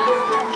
감사합니다.